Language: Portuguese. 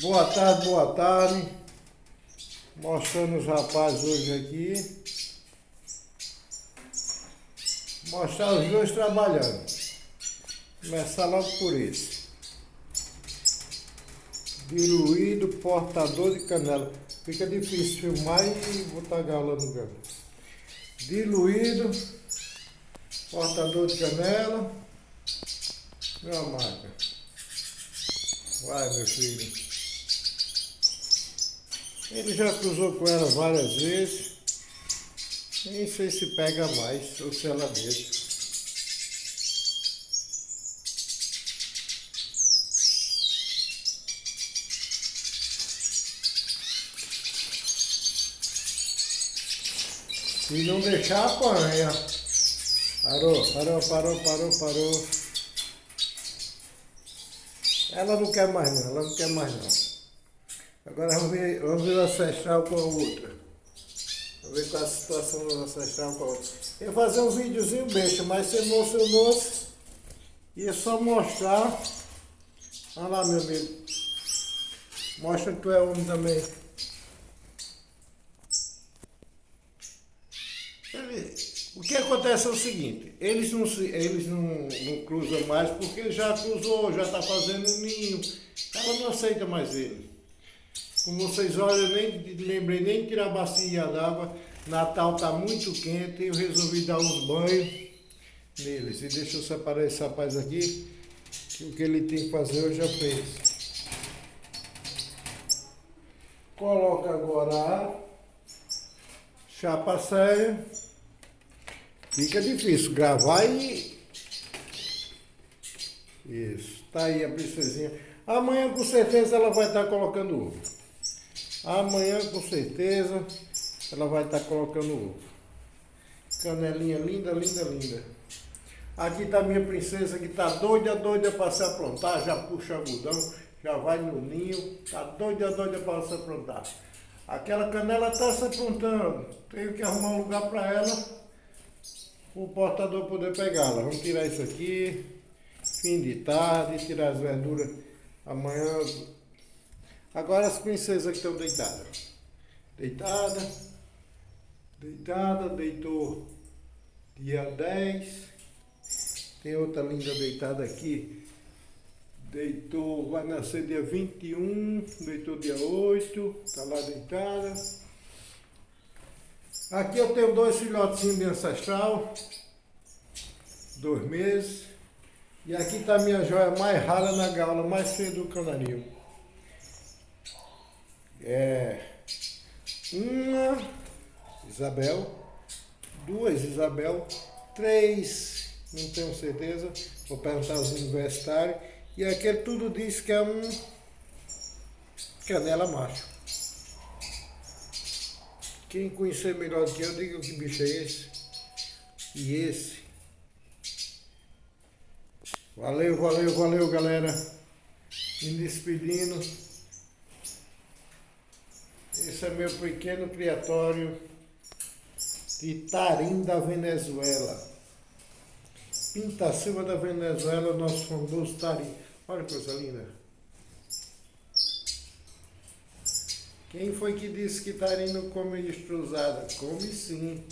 Boa tarde, boa tarde. Mostrando os rapazes hoje aqui. Mostrar os dois trabalhando. Começar logo por esse. Diluído, portador de canela. Fica difícil filmar e botar gala no galo. Diluído, portador de canela. Meu marca. Vai, meu filho. Ele já cruzou com ela várias vezes. Nem sei se pega mais ou se ela deixa. Se não deixar, apanha. Parou, parou, parou, parou, parou. Ela não quer mais não, ela não quer mais não. Agora vamos ver, vamos ver o ancestral com a outra. Vamos ver qual a situação do ancestral com a outra. Eu vou fazer um videozinho besta, mas você emocionou-se. E é só mostrar. Olha lá, meu amigo. Mostra que tu é homem também. O que acontece é o seguinte, eles não, eles não, não cruzam mais porque já cruzou, já está fazendo um ninho. Ela não aceita mais ele. Como vocês olham, eu nem lembrei nem tirar a bacia d'água. Natal está muito quente, eu resolvi dar uns banhos neles. E deixa eu separar esse rapaz aqui, que o que ele tem que fazer eu já fez. Coloca agora a chapa séria. Fica difícil gravar e... Isso, tá aí a princesinha. Amanhã com certeza ela vai estar colocando ovo. Amanhã, com certeza, ela vai estar colocando ovo. Canelinha linda, linda, linda. Aqui está minha princesa que está doida, doida para se aprontar. Já puxa algodão, já vai no ninho. Está doida, doida para se aprontar. Aquela canela está se aprontando. Tenho que arrumar um lugar para ela. O portador poder pegá-la. Vamos tirar isso aqui. Fim de tarde, tirar as verduras. Amanhã Agora as princesas que estão deitadas. Deitada, deitada, deitou dia 10. Tem outra linda deitada aqui. Deitou, vai nascer dia 21, deitou dia 8, tá lá deitada. Aqui eu tenho dois filhotinhos de ancestral, dois meses. E aqui está a minha joia mais rara na gaula, mais feia do canarinho é, uma Isabel, duas Isabel, três, não tenho certeza, vou perguntar aos universitários, e aquele tudo diz que é um canela macho. Quem conhecer melhor do que eu, diga que bicho é esse. E esse. Valeu, valeu, valeu, galera. Me despedindo. Esse é meu pequeno criatório de Tarim da Venezuela. Pinta Silva da Venezuela, nosso famoso Tarim. Olha que coisa linda. Quem foi que disse que Tarim não come estruzada? Come sim.